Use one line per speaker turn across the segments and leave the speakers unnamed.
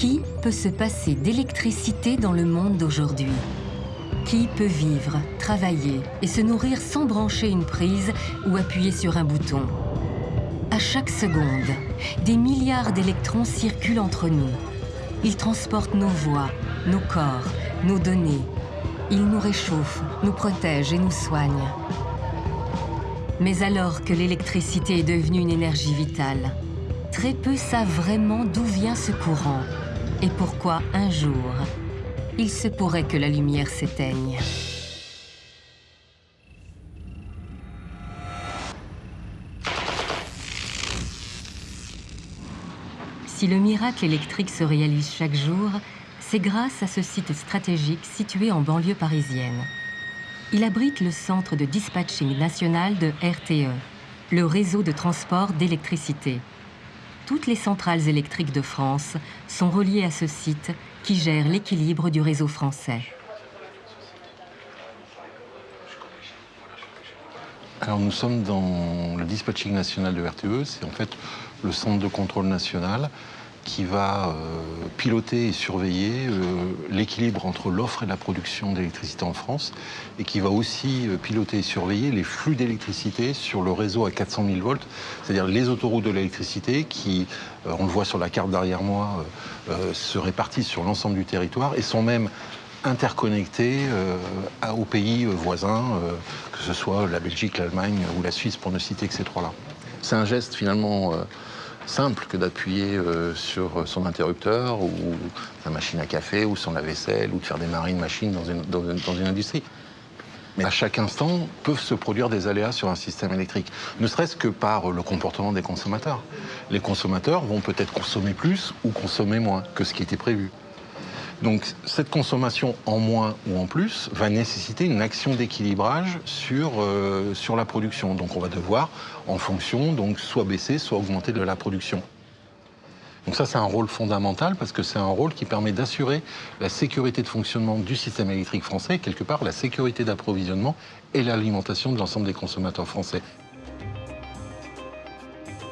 Qui peut se passer d'électricité dans le monde d'aujourd'hui? Qui peut vivre, travailler et se nourrir sans brancher une prise ou appuyer sur un bouton? À chaque seconde, des milliards d'électrons circulent entre nous. Ils transportent nos voix, nos corps, nos données. Ils nous réchauffent, nous protègent et nous soignent. Mais alors que l'électricité est devenue une énergie vitale, très peu savent vraiment d'où vient ce courant et pourquoi un jour, il se pourrait que la lumière s'éteigne? Si le miracle électrique se réalise chaque jour, c'est grâce à ce site stratégique situé en banlieue parisienne. Il abrite le centre de dispatching national de RTE, le réseau de transport d'électricité. Toutes les centrales électriques de France sont reliées à ce site qui gère l'équilibre du réseau français.
Alors nous sommes dans le dispatching national de RTE, c'est en fait le centre de contrôle national qui va euh, piloter et surveiller euh, l'équilibre entre l'offre et la production d'électricité en France et qui va aussi euh, piloter et surveiller les flux d'électricité sur le réseau à 400 000 volts, c'est-à-dire les autoroutes de l'électricité qui, on le voit sur la carte derrière moi, se répartissent sur l'ensemble du territoire et sont même interconnectés aux pays voisins, que ce soit la Belgique, l'Allemagne ou la Suisse, pour ne citer que ces trois-là. C'est un geste finalement simple que d'appuyer euh, sur son interrupteur ou sa machine à café ou son lave-vaisselle ou de faire démarrer une machine dans une, dans, une, industrie. Mais à chaque instant peuvent se produire des aléas sur un système électrique, ne serait-ce que par le comportement des consommateurs. Les consommateurs vont peut-être consommer plus ou consommer moins que ce qui était prévu. Donc cette consommation en moins ou en plus va nécessiter une action d'équilibrage sur, euh, sur la production. Donc on va devoir, en fonction, donc soit baisser, soit augmenter de la production. Donc ça, c'est un rôle fondamental parce que c'est un rôle qui permet d'assurer la sécurité de fonctionnement du système électrique français et quelque part la sécurité d'approvisionnement et l'alimentation de l'ensemble des consommateurs français.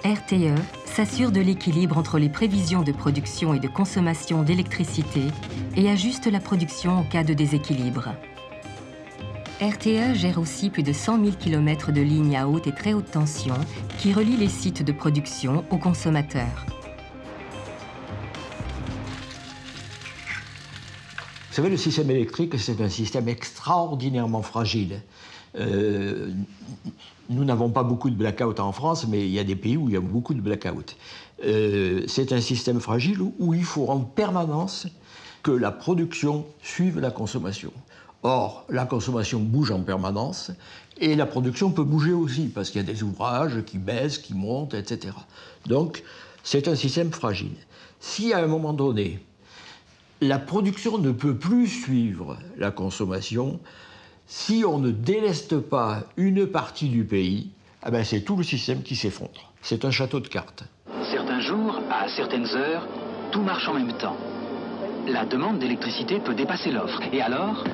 RTE s'assure de l'équilibre entre les prévisions de production et de consommation d'électricité et ajuste la production en cas de déséquilibre. RTE gère aussi plus de 100 000 km de lignes à haute et très haute tension qui relient les sites de production aux consommateurs.
Vous savez, le système électrique, c'est un système extraordinairement fragile. Euh, nous n'avons pas beaucoup de blackout en France, mais il y a des pays où il y a beaucoup de blackout. Euh, c'est un système fragile où, il faut en permanence que la production suive la consommation. Or, la consommation bouge en permanence et la production peut bouger aussi parce qu'il y a des ouvrages qui baissent, qui montent, etc. Donc, c'est un système fragile. Si à un moment donné, la production ne peut plus suivre la consommation, si on ne déleste pas une partie du pays, eh ben c'est tout le système qui s'effondre. C'est un château de cartes.
Certains jours, à certaines heures, tout marche en même temps. La demande d'électricité peut dépasser l'offre. Et alors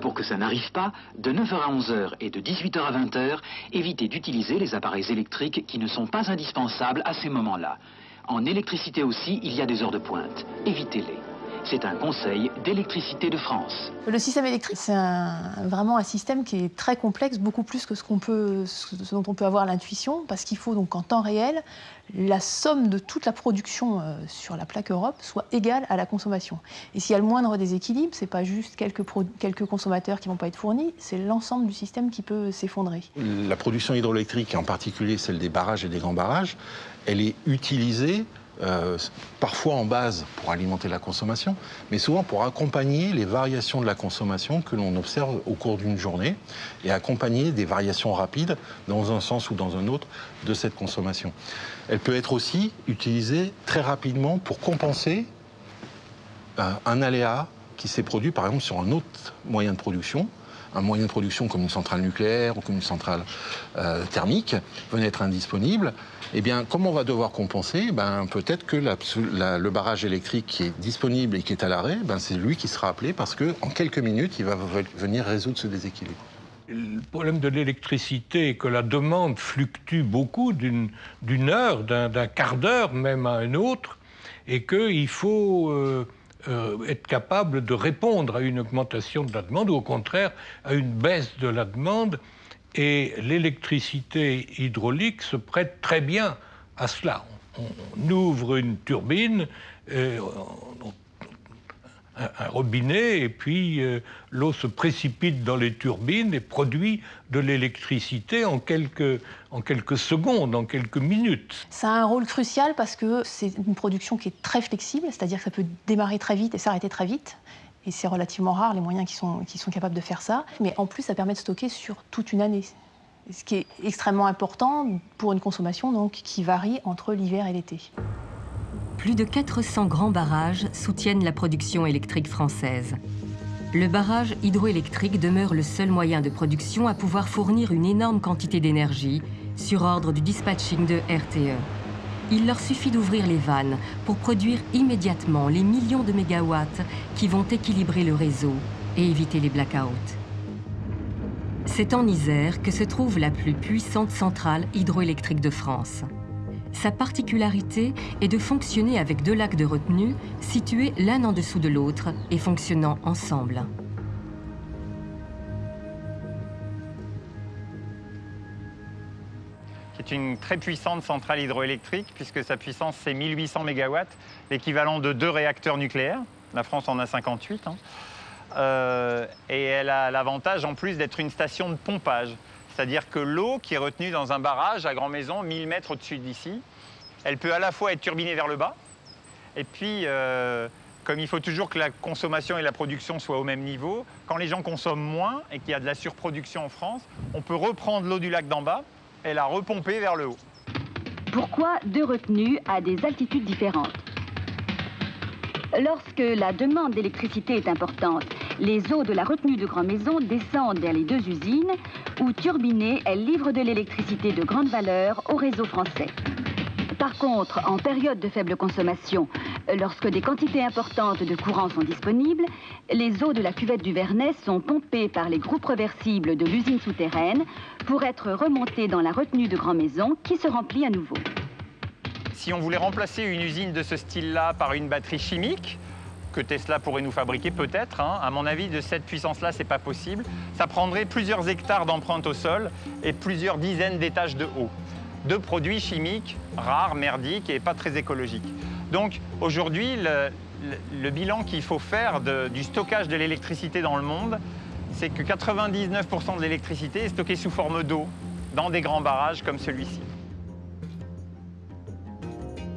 Pour que ça n'arrive pas, de 9h à 11h et de 18h à 20h, évitez d'utiliser les appareils électriques qui ne sont pas indispensables à ces moments-là. En électricité aussi, il y a des heures de pointe. Évitez-les. C'est un conseil d'électricité de France.
Le système électrique, c'est vraiment un système qui est très complexe, beaucoup plus que ce, peut, ce dont on peut avoir l'intuition, parce qu'il faut donc en temps réel, la somme de toute la production euh, sur la plaque Europe soit égale à la consommation. Et s'il y a le moindre déséquilibre, ce n'est pas juste quelques, quelques consommateurs qui ne vont pas être fournis, c'est l'ensemble du système qui peut s'effondrer.
La production hydroélectrique, en particulier celle des barrages et des grands barrages, elle est utilisée euh, parfois en base pour alimenter la consommation, mais souvent pour accompagner les variations de la consommation que l'on observe au cours d'une journée et accompagner des variations rapides dans un sens ou dans un autre de cette consommation. Elle peut être aussi utilisée très rapidement pour compenser un, un aléa qui s'est produit par exemple sur un autre moyen de production un moyen de production comme une centrale nucléaire ou comme une centrale euh, thermique venait être indisponible, eh bien, comment on va devoir compenser? Ben, Peut-être que le barrage électrique qui est disponible et qui est à l'arrêt, ben, c'est lui qui sera appelé parce qu'en quelques minutes, il va venir résoudre ce déséquilibre.
Le problème de l'électricité est que la demande fluctue beaucoup d'une heure, d'un quart d'heure même à un autre, et qu'il faut euh, euh, être capable de répondre à une augmentation de la demande ou au contraire à une baisse de la demande. Et l'électricité hydraulique se prête très bien à cela. On, ouvre une turbine, euh, un, robinet et puis euh, l'eau se précipite dans les turbines et produit de l'électricité en quelques, en quelques secondes, en quelques minutes.
Ça a un rôle crucial parce que c'est une production qui est très flexible, c'est-à-dire que ça peut démarrer très vite et s'arrêter très vite. Et c'est relativement rare les moyens qui sont, qui sont capables de faire ça. Mais en plus, ça permet de stocker sur toute une année. Ce qui est extrêmement important pour une consommation donc, qui varie entre l'hiver et l'été
plus de 400 grands barrages soutiennent la production électrique française. Le barrage hydroélectrique demeure le seul moyen de production à pouvoir fournir une énorme quantité d'énergie sur ordre du dispatching de RTE. Il leur suffit d'ouvrir les vannes pour produire immédiatement les millions de mégawatts qui vont équilibrer le réseau et éviter les blackouts. C'est en Isère que se trouve la plus puissante centrale hydroélectrique de France. Sa particularité est de fonctionner avec deux lacs de retenue situés l'un en dessous de l'autre et fonctionnant ensemble.
C'est une très puissante centrale hydroélectrique puisque sa puissance c'est 1800 MW, l'équivalent de deux réacteurs nucléaires. La France en a 58. Hein. Euh, et elle a l'avantage en plus d'être une station de pompage. C'est-à-dire que l'eau qui est retenue dans un barrage à Grand Maison, 1000 mètres au-dessus d'ici, elle peut à la fois être turbinée vers le bas, et puis, euh, comme il faut toujours que la consommation et la production soient au même niveau, quand les gens consomment moins et qu'il y a de la surproduction en France, on peut reprendre l'eau du lac d'en bas et la repomper vers le haut.
Pourquoi deux retenues à des altitudes différentes? Lorsque la demande d'électricité est importante, les eaux de la retenue de Grand Maison descendent vers les deux usines où, turbinées, elles livrent de l'électricité de grande valeur au réseau français. Par contre, en période de faible consommation, lorsque des quantités importantes de courant sont disponibles, les eaux de la cuvette du Vernet sont pompées par les groupes reversibles de l'usine souterraine pour être remontées dans la retenue de Grand Maison qui se remplit à nouveau.
Si on voulait remplacer une usine de ce style-là par une batterie chimique, que Tesla pourrait nous fabriquer peut-être, hein, à mon avis, de cette puissance-là, c'est pas possible. Ça prendrait plusieurs hectares d'empreinte au sol et plusieurs dizaines d'étages de haut de produits chimiques rares, merdiques et pas très écologiques. Donc aujourd'hui, le, bilan qu'il faut faire du stockage de l'électricité dans le monde, c'est que 99% de l'électricité est stockée sous forme d'eau dans des grands barrages comme celui-ci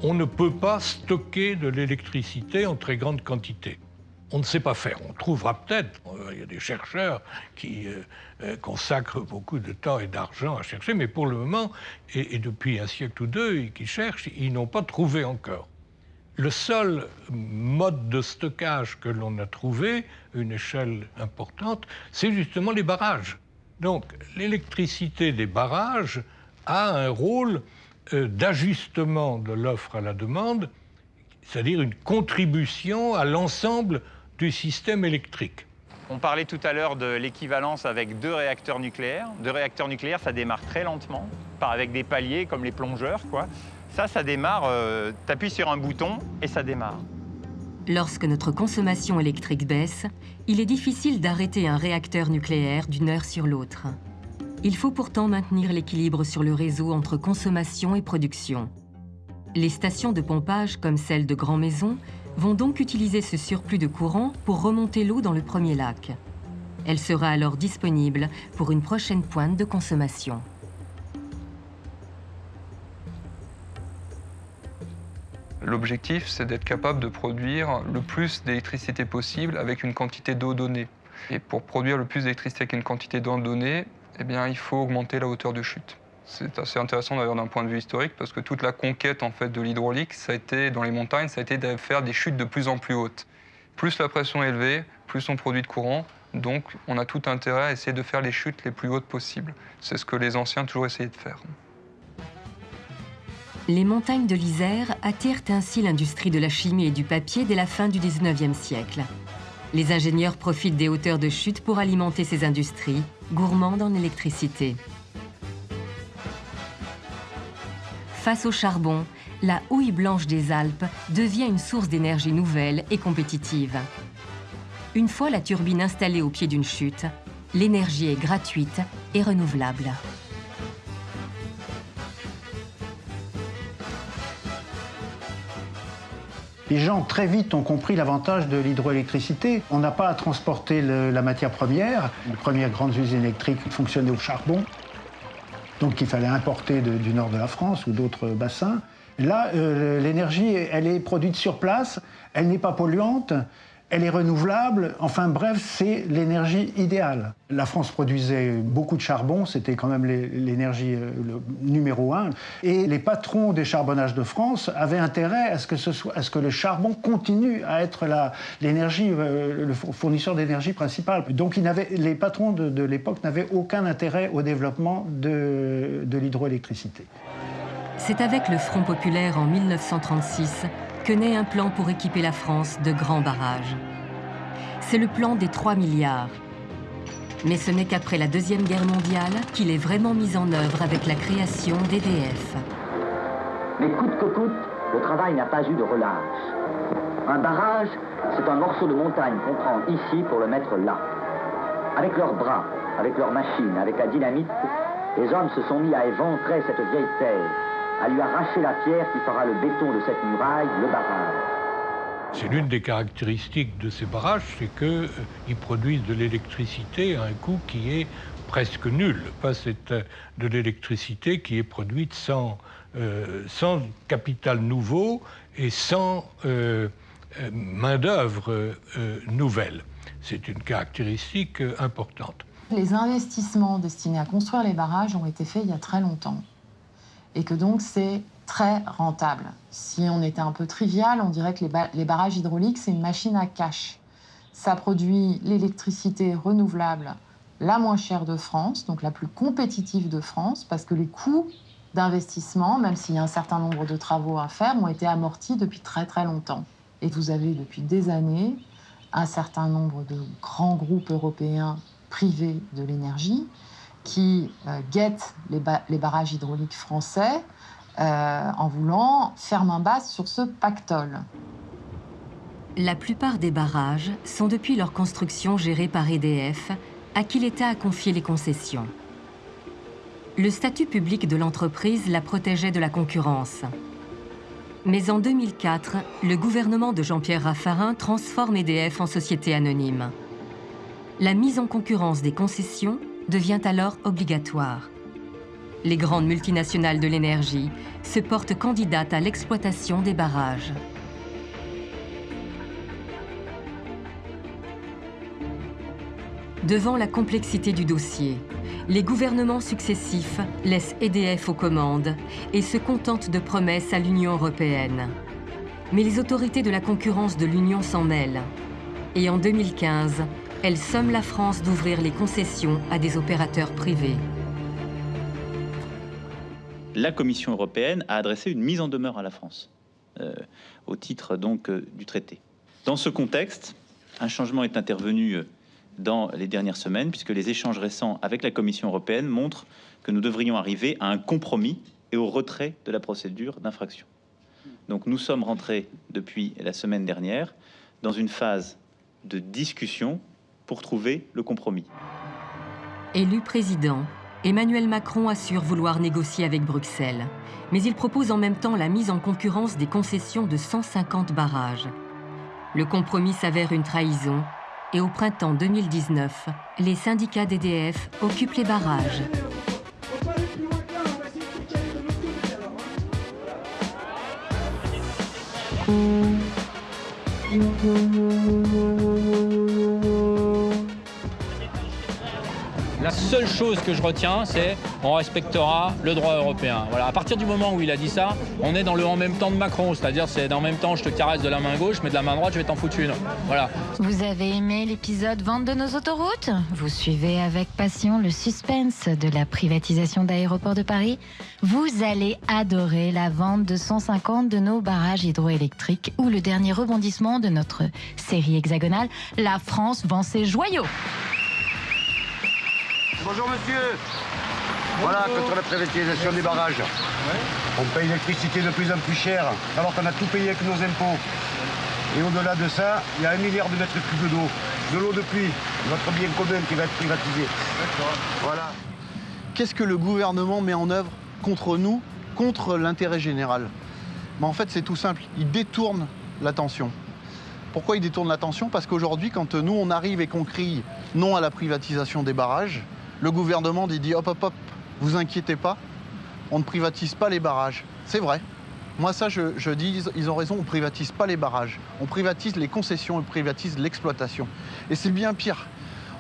on ne peut pas stocker de l'électricité en très grande quantité. On ne sait pas faire. On trouvera peut-être, euh, il y a des chercheurs qui euh, euh, consacrent beaucoup de temps et d'argent à chercher, mais pour le moment, et, depuis un siècle ou deux, qui cherchent, ils n'ont pas trouvé encore. Le seul mode de stockage que l'on a trouvé, une échelle importante, c'est justement les barrages. Donc l'électricité des barrages a un rôle d'ajustement de l'offre à la demande, c'est-à-dire une contribution à l'ensemble du système électrique.
On parlait tout à l'heure de l'équivalence avec deux réacteurs nucléaires. Deux réacteurs nucléaires, ça démarre très lentement, par avec des paliers comme les plongeurs. Quoi. Ça, ça démarre, euh, tu appuies sur un bouton et ça démarre.
Lorsque notre consommation électrique baisse, il est difficile d'arrêter un réacteur nucléaire d'une heure sur l'autre. Il faut pourtant maintenir l'équilibre sur le réseau entre consommation et production. Les stations de pompage, comme celle de Grand Maison, vont donc utiliser ce surplus de courant pour remonter l'eau dans le premier lac. Elle sera alors disponible pour une prochaine pointe de consommation.
L'objectif, c'est d'être capable de produire le plus d'électricité possible avec une quantité d'eau donnée. Et pour produire le plus d'électricité avec une quantité d'eau donnée, eh bien, il faut augmenter la hauteur de chute. C'est assez intéressant d'ailleurs d'un point de vue historique parce que toute la conquête en fait de l'hydraulique, ça a été dans les montagnes, ça a été de faire des chutes de plus en plus hautes. Plus la pression est élevée, plus on produit de courant, donc on a tout intérêt à essayer de faire les chutes les plus hautes possibles. C'est ce que les anciens toujours essayé de faire.
Les montagnes de l'Isère attirent ainsi l'industrie de la chimie et du papier dès la fin du 19e siècle. Les ingénieurs profitent des hauteurs de chute pour alimenter ces industries gourmande en électricité. Face au charbon, la houille blanche des Alpes devient une source d'énergie nouvelle et compétitive. Une fois la turbine installée au pied d'une chute, l'énergie est gratuite et renouvelable.
Les gens très vite ont compris l'avantage de l'hydroélectricité. On n'a pas à transporter la matière première. Les premières grandes usines électriques fonctionnaient au charbon. Donc il fallait importer du nord de la France ou d'autres bassins. Là, euh, l'énergie, elle est produite sur place, elle n'est pas polluante, elle est renouvelable. Enfin bref, c'est l'énergie idéale. La France produisait beaucoup de charbon, c'était quand même l'énergie euh, numéro un. Et les patrons des charbonnages de France avaient intérêt à ce que, le charbon continue à être l'énergie, euh, le fournisseur d'énergie principal. Donc les patrons de, l'époque n'avaient aucun intérêt au développement de l'hydroélectricité.
C'est avec le Front populaire en 1936 que naît un plan pour équiper la France de grands barrages. C'est le plan des 3 milliards. Mais ce n'est qu'après la Deuxième Guerre mondiale qu'il est vraiment mis en œuvre avec la création d'EDF.
Mais coûte que coûte, le travail n'a pas eu de relâche. Un barrage, c'est un morceau de montagne qu'on prend ici pour le mettre là. Avec leurs bras, avec leurs machines, avec la dynamite, les hommes se sont mis à éventrer cette vieille terre à lui arracher la pierre qui fera le béton de cette muraille, le barrage.
C'est l'une des caractéristiques de ces barrages, c'est qu'ils euh, produisent de l'électricité à un coût qui est presque nul. Pas cette, euh, de l'électricité qui est produite sans, euh, sans capital nouveau et sans main-d'œuvre nouvelle. C'est une caractéristique importante.
Les investissements destinés à construire les barrages ont été faits il y a très longtemps et que donc c'est très rentable. Si on était un peu trivial, on dirait que les, barrages hydrauliques, c'est une machine à cash. Ça produit l'électricité renouvelable la moins chère de France, donc la plus compétitive de France, parce que les coûts d'investissement, même s'il y a un certain nombre de travaux à faire, ont été amortis depuis très très longtemps. Et vous avez depuis des années un certain nombre de grands groupes européens privés de l'énergie qui euh, guettent les, barrages hydrauliques français euh, en voulant faire main basse sur ce pactole.
La plupart des barrages sont depuis leur construction gérés par EDF, à qui l'État a confié les concessions. Le statut public de l'entreprise la protégeait de la concurrence. Mais en 2004, le gouvernement de Jean-Pierre Raffarin transforme EDF en société anonyme. La mise en concurrence des concessions devient alors obligatoire. Les grandes multinationales de l'énergie se portent candidates à l'exploitation des barrages. Devant la complexité du dossier, les gouvernements successifs laissent EDF aux commandes et se contentent de promesses à l'Union européenne. Mais les autorités de la concurrence de l'Union s'en mêlent. Et en 2015, elle somme la France d'ouvrir les concessions à des opérateurs privés.
La Commission européenne a adressé une mise en demeure à la France, euh, au titre donc euh, du traité. Dans ce contexte, un changement est intervenu euh, dans les dernières semaines, puisque les échanges récents avec la Commission européenne montrent que nous devrions arriver à un compromis et au retrait de la procédure d'infraction. Donc nous sommes rentrés depuis la semaine dernière dans une phase de discussion pour trouver le compromis.
Élu président, Emmanuel Macron assure vouloir négocier avec Bruxelles, mais il propose en même temps la mise en concurrence des concessions de 150 barrages. Le compromis s'avère une trahison et au printemps 2019, les syndicats d'EDF occupent les barrages.
Seule chose que je retiens, c'est on respectera le droit européen. Voilà. À partir du moment où il a dit ça, on est dans le en même temps de Macron, c'est-à-dire c'est en même temps je te caresse de la main gauche, mais de la main droite je vais t'en foutre une. Voilà.
Vous avez aimé l'épisode Vente de nos autoroutes? Vous suivez avec passion le suspense de la privatisation d'aéroports de Paris? Vous allez adorer la vente de 150 de nos barrages hydroélectriques ou le dernier rebondissement de notre série hexagonale La France vend ses joyaux.
Bonjour monsieur. Voilà, contre la privatisation des barrages. On paye l'électricité de plus en plus cher, alors qu'on a tout payé avec nos impôts. Et au-delà de ça, il y a un milliard de mètres cubes d'eau, de l'eau de pluie, notre bien commun qui va être privatisé. Voilà.
Qu'est-ce que le gouvernement met en œuvre contre nous, contre l'intérêt général? Ben, En fait, c'est tout simple. Il détourne l'attention. Pourquoi il détourne l'attention? Parce qu'aujourd'hui, quand nous, on arrive et qu'on crie non à la privatisation des barrages, le gouvernement dit hop, hop, hop, vous inquiétez pas, on ne privatise pas les barrages. C'est vrai. Moi, ça, je, dis, ils ont raison, on ne privatise pas les barrages. On privatise les concessions, on privatise l'exploitation. Et c'est bien pire.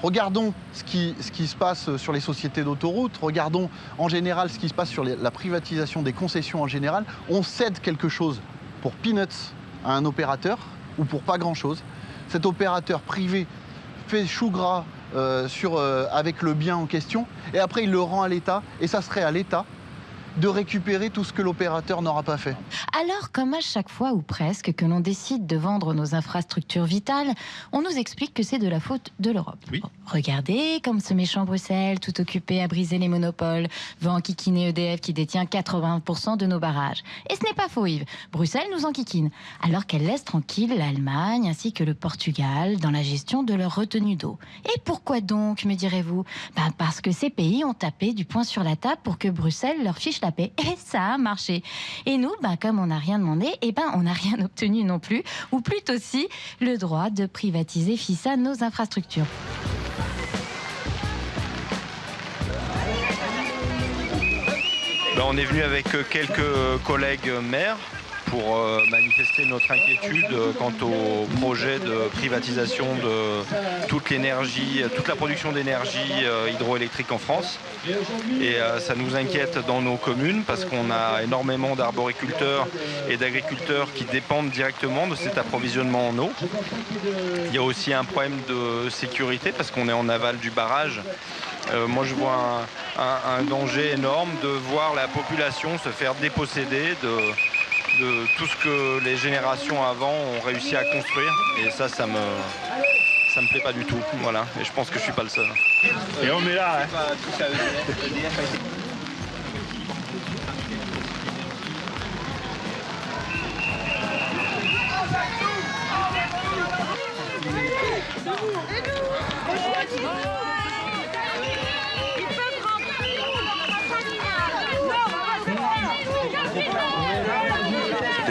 Regardons ce qui, se passe sur les sociétés d'autoroutes, regardons en général ce qui se passe sur la privatisation des concessions en général. On cède quelque chose pour peanuts à un opérateur ou pour pas grand-chose. Cet opérateur privé fait chou gras sur, euh, avec le bien en question. Et après il le rend à l'État et ça serait à l'État de récupérer tout ce que l'opérateur n'aura pas fait.
Alors, comme à chaque fois ou presque que l'on décide de vendre nos infrastructures vitales, on nous explique que c'est de la faute de l'Europe. Regardez comme ce méchant Bruxelles, tout occupé à briser les monopoles, veut enquiquiner EDF qui détient 80% de nos barrages. Et ce n'est pas faux, Yves. Bruxelles nous enquiquine, alors qu'elle laisse tranquille l'Allemagne ainsi que le Portugal dans la gestion de leur retenue d'eau. Et pourquoi donc, me direz-vous? Ben Parce que ces pays ont tapé du poing sur la table pour que Bruxelles leur fiche et ça a marché. Et nous, ben, comme on n'a rien demandé, eh ben, on n'a rien obtenu non plus, ou plutôt si, le droit de privatiser FISA nos infrastructures.
Ben, on est venu avec quelques collègues maires pour euh, manifester notre inquiétude euh, quant au projet de privatisation de toute l'énergie, toute la production d'énergie euh, hydroélectrique en France. Et ça nous inquiète dans nos communes parce qu'on a énormément d'arboriculteurs et d'agriculteurs qui dépendent directement de cet approvisionnement en eau. Il y a aussi un problème de sécurité parce qu'on est en aval du barrage. moi, je vois un, un, danger énorme de voir la population se faire déposséder de, de tout ce que les générations avant ont réussi à construire. Et ça, ça me, ça me plaît pas du tout. Voilà. Et je pense que je suis pas le seul.
Et on est là. Hein.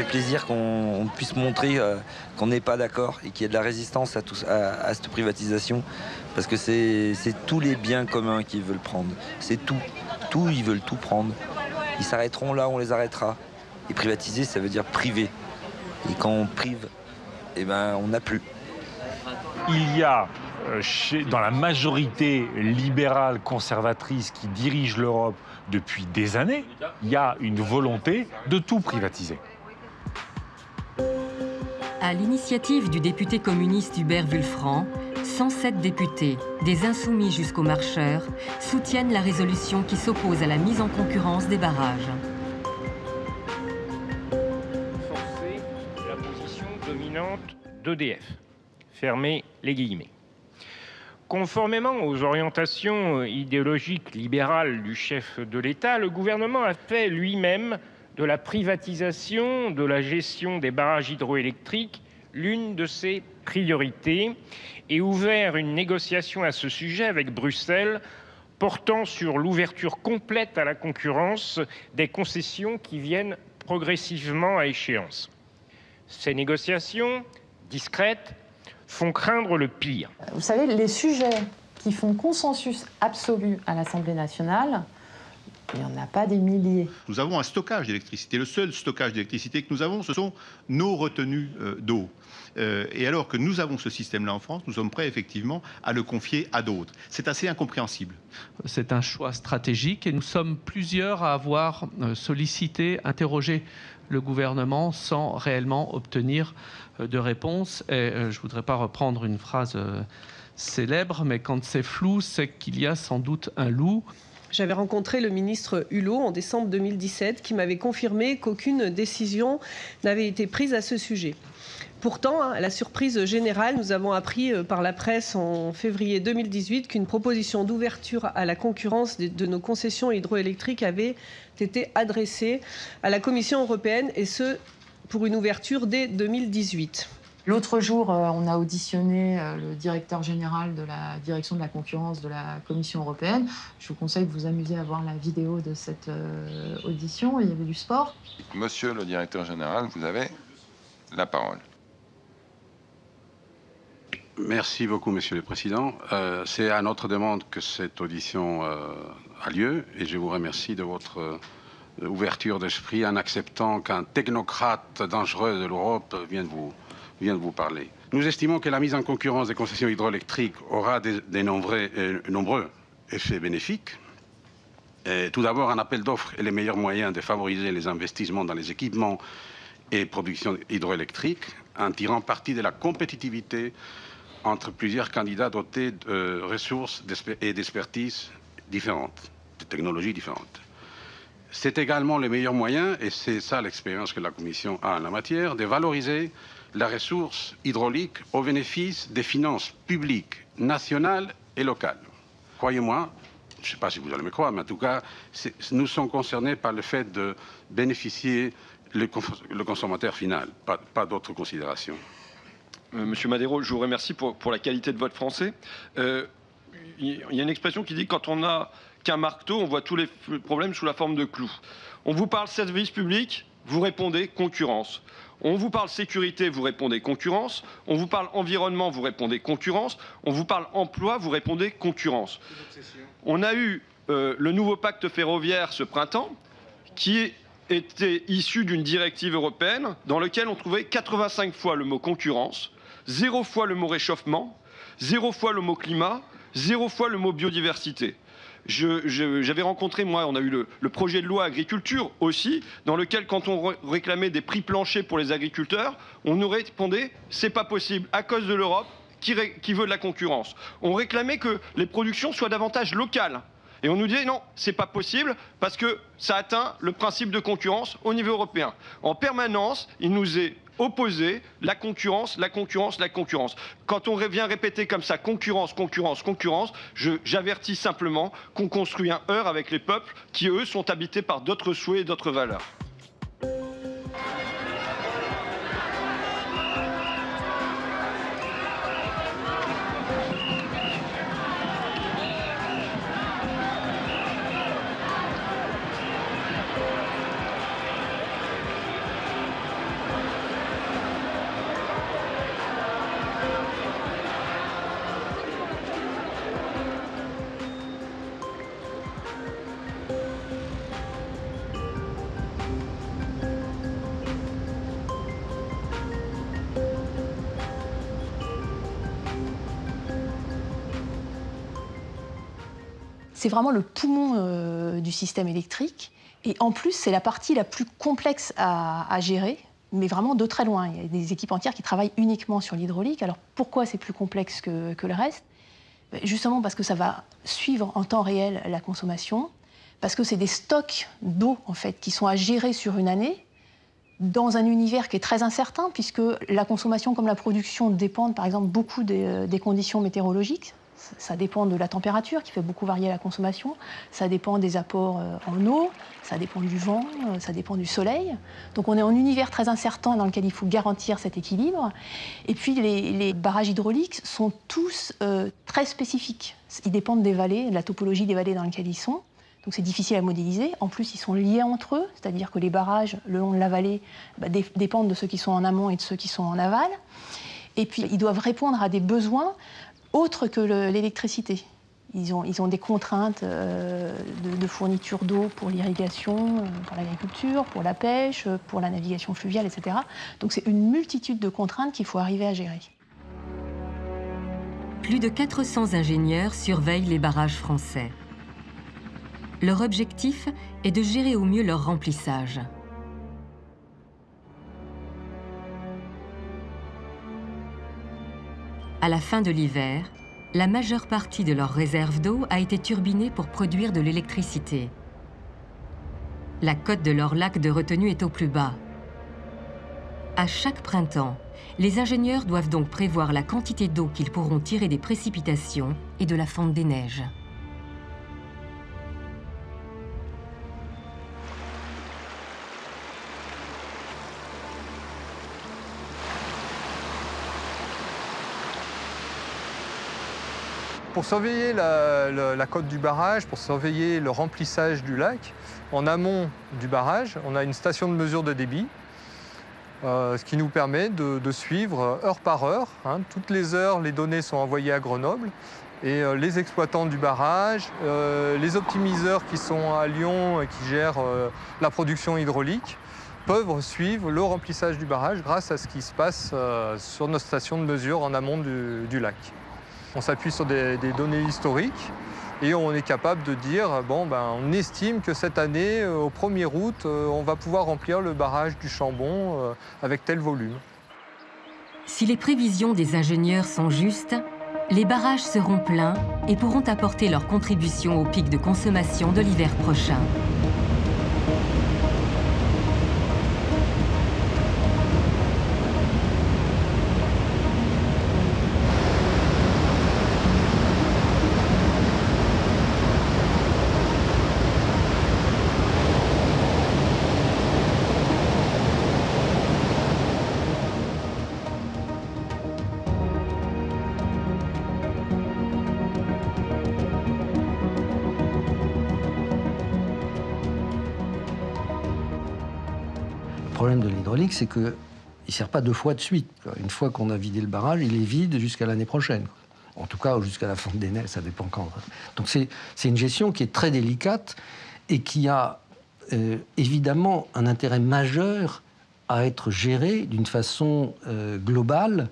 Plaisir qu'on puisse montrer euh, qu'on n'est pas d'accord et qu'il y ait de la résistance à, à, cette privatisation. Parce que c'est tous les biens communs qu'ils veulent prendre. C'est tout. Tout, ils veulent tout prendre. Ils s'arrêteront là, on les arrêtera. Et privatiser, ça veut dire priver. Et quand on prive, eh ben, on n'a plus.
Il y a euh, dans la majorité libérale conservatrice qui dirige l'Europe depuis des années, il y a une volonté de tout privatiser.
À l'initiative du député communiste Hubert Wulfranc, 107 députés, des insoumis jusqu'aux marcheurs, soutiennent la résolution qui s'oppose à la mise en concurrence des barrages.
La position dominante d'EDF. Fermez les guillemets. Conformément aux orientations idéologiques libérales du chef de l'État, le gouvernement a fait lui-même de la privatisation de la gestion des barrages hydroélectriques l'une de ses priorités et ouvert une négociation à ce sujet avec Bruxelles portant sur l'ouverture complète à la concurrence des concessions qui viennent progressivement à échéance. Ces négociations, discrètes, font craindre le pire.
Vous savez, les sujets qui font consensus absolu à l'Assemblée nationale, il n'y en a pas des milliers.
Nous avons un stockage d'électricité. Le seul stockage d'électricité que nous avons, ce sont nos retenues euh, d'eau. Euh, et alors que nous avons ce système-là en France, nous sommes prêts effectivement à le confier à d'autres. C'est assez incompréhensible.
C'est un choix stratégique et nous sommes plusieurs à avoir euh, sollicité, interrogé le gouvernement sans réellement obtenir de réponse. Et je ne voudrais pas reprendre une phrase célèbre, mais quand c'est flou, c'est qu'il y a sans doute un loup.
J'avais rencontré le ministre Hulot en décembre 2017 qui m'avait confirmé qu'aucune décision n'avait été prise à ce sujet. Pourtant, hein, à la surprise générale, nous avons appris euh, par la presse en février 2018 qu'une proposition d'ouverture à la concurrence de nos concessions hydroélectriques avait été adressée à la Commission européenne, et ce, pour une ouverture dès 2018.
L'autre jour, euh, on a auditionné euh, le directeur général de la direction de la concurrence de la Commission européenne. Je vous conseille de vous amuser à voir la vidéo de cette audition. Il y avait du sport.
Monsieur le directeur général, vous avez la parole.
Merci beaucoup, Monsieur le Président. Euh, c'est à notre demande que cette audition euh, a lieu et je vous remercie de votre euh, ouverture d'esprit en acceptant qu'un technocrate dangereux de l'Europe vienne, vous, vienne vous parler. Nous estimons que la mise en concurrence des concessions hydroélectriques aura des, des nombreux, effets bénéfiques. Et tout d'abord, un appel d'offres est le meilleur moyen de favoriser les investissements dans les équipements et productions hydroélectriques en tirant parti de la compétitivité entre plusieurs candidats dotés de ressources et d'expertise différentes, de technologies différentes. C'est également le meilleur moyen, et c'est ça l'expérience que la Commission a en la matière, de valoriser la ressource hydraulique au bénéfice des finances publiques, nationales et locales. Croyez-moi, je ne sais pas si vous allez me croire, mais en tout cas, nous sommes concernés par le fait de bénéficier le, consommateur final, pas d'autres considérations.
Euh, Monsieur Madero, je vous remercie pour, la qualité de votre français. Euh, il y a une expression qui dit quand on n'a qu'un marteau, on voit tous les problèmes sous la forme de clous. On vous parle service public, vous répondez concurrence. On vous parle sécurité, vous répondez concurrence. On vous parle environnement, vous répondez concurrence. On vous parle emploi, vous répondez concurrence. On a eu euh, le nouveau pacte ferroviaire ce printemps qui était issu d'une directive européenne dans lequel on trouvait 85 fois le mot concurrence, zéro fois le mot réchauffement, zéro fois le mot climat, zéro fois le mot biodiversité. J'avais rencontré, moi, on a eu le, projet de loi agriculture aussi, dans lequel, quand on réclamait des prix planchers pour les agriculteurs, on nous répondait c'est pas possible à cause de l'Europe qui, veut de la concurrence. On réclamait que les productions soient davantage locales. Et on nous disait non, c'est pas possible parce que ça atteint le principe de concurrence au niveau européen. En permanence, il nous est opposer la concurrence, la concurrence, la concurrence. Quand on vient répéter comme ça concurrence, concurrence, concurrence, j'avertis simplement qu'on construit un heurt avec les peuples qui, eux, sont habités par d'autres souhaits et d'autres valeurs.
C'est vraiment le poumon euh, du système électrique. Et en plus, c'est la partie la plus complexe à, gérer, mais vraiment de très loin. Il y a des équipes entières qui travaillent uniquement sur l'hydraulique. Alors pourquoi c'est plus complexe que, le reste? Ben, Justement parce que ça va suivre en temps réel la consommation, parce que c'est des stocks d'eau en fait qui sont à gérer sur une année dans un univers qui est très incertain, puisque la consommation comme la production dépendent par exemple beaucoup des euh, conditions météorologiques ça dépend de la température qui fait beaucoup varier la consommation, ça dépend des apports euh, en eau, ça dépend du vent, euh, ça dépend du soleil. Donc on est en univers très incertain dans lequel il faut garantir cet équilibre. Et puis les, barrages hydrauliques sont tous euh, très spécifiques. Ils dépendent des vallées, de la topologie des vallées dans lesquelles ils sont. Donc c'est difficile à modéliser. En plus, ils sont liés entre eux, c'est-à-dire que les barrages le long de la vallée bah, dépendent de ceux qui sont en amont et de ceux qui sont en aval. Et puis, ils doivent répondre à des besoins autre que l'électricité. Ils ont, des contraintes euh, de, fourniture d'eau pour l'irrigation, euh, pour l'agriculture, pour la pêche, pour la navigation fluviale, etc. Donc c'est une multitude de contraintes qu'il faut arriver à gérer.
Plus de 400 ingénieurs surveillent les barrages français. Leur objectif est de gérer au mieux leur remplissage. À la fin de l'hiver, la majeure partie de leur réserve d'eau a été turbinée pour produire de l'électricité. La cote de leur lac de retenue est au plus bas. À chaque printemps, les ingénieurs doivent donc prévoir la quantité d'eau qu'ils pourront tirer des précipitations et de la fonte des neiges.
Pour surveiller la, côte du barrage, pour surveiller le remplissage du lac, en amont du barrage, on a une station de mesure de débit, euh, ce qui nous permet de, suivre heure par heure. Hein. toutes les heures, les données sont envoyées à Grenoble et euh, les exploitants du barrage, euh, les optimiseurs qui sont à Lyon et qui gèrent la production hydraulique peuvent suivre le remplissage du barrage grâce à ce qui se passe sur nos stations de mesure en amont du lac. On s'appuie sur des, données historiques et on est capable de dire, bon, ben, on estime que cette année, euh, au 1er août, euh, on va pouvoir remplir le barrage du Chambon euh, avec tel volume.
Si les prévisions des ingénieurs sont justes, les barrages seront pleins et pourront apporter leur contribution au pic de consommation de l'hiver prochain.
De l'hydraulique, c'est qu'il ne sert pas deux fois de suite. Une fois qu'on a vidé le barrage, il est vide jusqu'à l'année prochaine. En tout cas, jusqu'à la fin des neiges, ça dépend quand. Donc c'est une gestion qui est très délicate et qui a euh, évidemment un intérêt majeur à être gérée d'une façon euh, globale,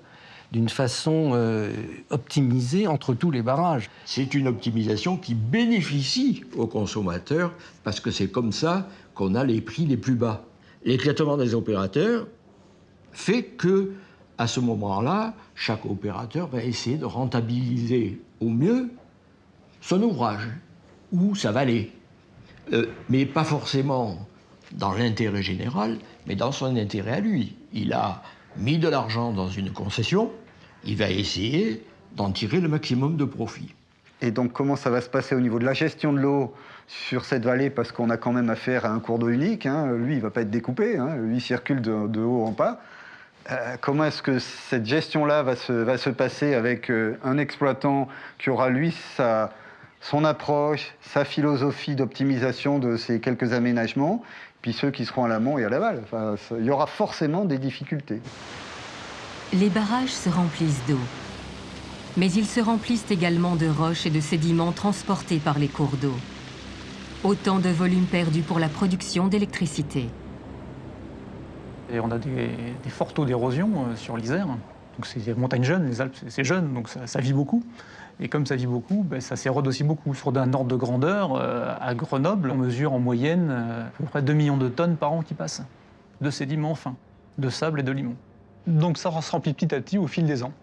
d'une façon euh, optimisée entre tous les barrages.
C'est une optimisation qui bénéficie aux consommateurs parce que c'est comme ça qu'on a les prix les plus bas. L'éclatement des opérateurs fait que, à ce moment-là, chaque opérateur va essayer de rentabiliser au mieux son ouvrage ou sa vallée. Euh, mais pas forcément dans l'intérêt général, mais dans son intérêt à lui. Il a mis de l'argent dans une concession, il va essayer d'en tirer le maximum de profit.
Et donc comment ça va se passer au niveau de la gestion de l'eau sur cette vallée? Parce qu'on a quand même affaire à un cours d'eau unique. Hein. Lui, il ne va pas être découpé, hein. lui, il circule de, haut en bas. Euh, comment est-ce que cette gestion-là va se, passer avec euh, un exploitant qui aura, lui, son approche, sa philosophie d'optimisation de ces quelques aménagements, puis ceux qui seront à l'amont et à l'aval? Enfin, Il y aura forcément des difficultés.
Les barrages se remplissent d'eau. Mais ils se remplissent également de roches et de sédiments transportés par les cours d'eau. Autant de volume perdu pour la production d'électricité.
On a des, forts taux d'érosion euh, sur l'Isère. Donc c'est des montagnes jeunes, les Alpes c'est jeune, donc ça, vit beaucoup. Et comme ça vit beaucoup, ben, ça s'érode aussi beaucoup. Sur d'un ordre de grandeur, euh, à Grenoble, on mesure en moyenne euh, à peu près 2 millions de tonnes par an qui passent de sédiments fins, de sable et de limon. Donc ça se remplit petit à petit au fil des ans.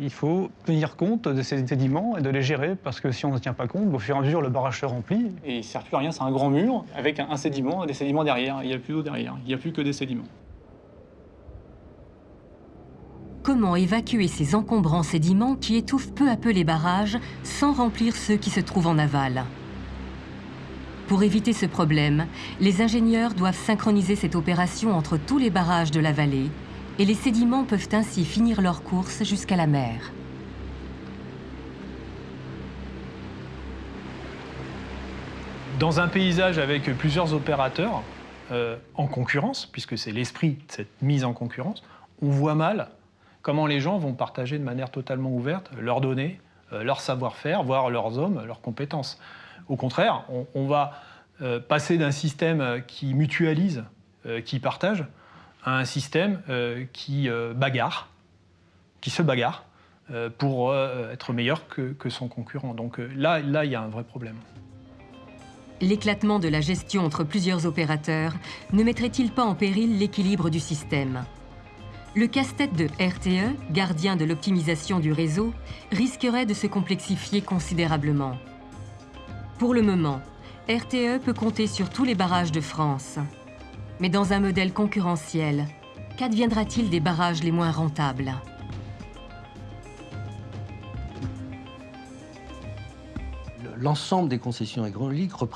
Il faut tenir compte de ces sédiments et de les gérer, parce que si on ne tient pas compte, au fur et à mesure, le barrage se remplit et il ne sert plus à rien. C'est un grand mur avec un, sédiment et des sédiments derrière. Il n'y a plus d'eau derrière, il n'y a plus que des sédiments.
Comment évacuer ces encombrants sédiments qui étouffent peu à peu les barrages sans remplir ceux qui se trouvent en aval? Pour éviter ce problème, les ingénieurs doivent synchroniser cette opération entre tous les barrages de la vallée et les sédiments peuvent ainsi finir leur course jusqu'à la mer.
Dans un paysage avec plusieurs opérateurs euh, en concurrence, puisque c'est l'esprit de cette mise en concurrence, on voit mal comment les gens vont partager de manière totalement ouverte leurs données, euh, leur savoir-faire, voire leurs hommes, leurs compétences. Au contraire, on, va euh, passer d'un système qui mutualise, qui partage, un système euh, qui euh, qui se bagarre euh, pour être meilleur que, son concurrent. Donc là, il y a un vrai problème.
L'éclatement de la gestion entre plusieurs opérateurs ne mettrait-il pas en péril l'équilibre du système? Le casse-tête de RTE, gardien de l'optimisation du réseau, risquerait de se complexifier considérablement. Pour le moment, RTE peut compter sur tous les barrages de France. Mais dans un modèle concurrentiel, qu'adviendra-t-il des barrages les moins rentables?
L'ensemble des concessions hydrauliques représente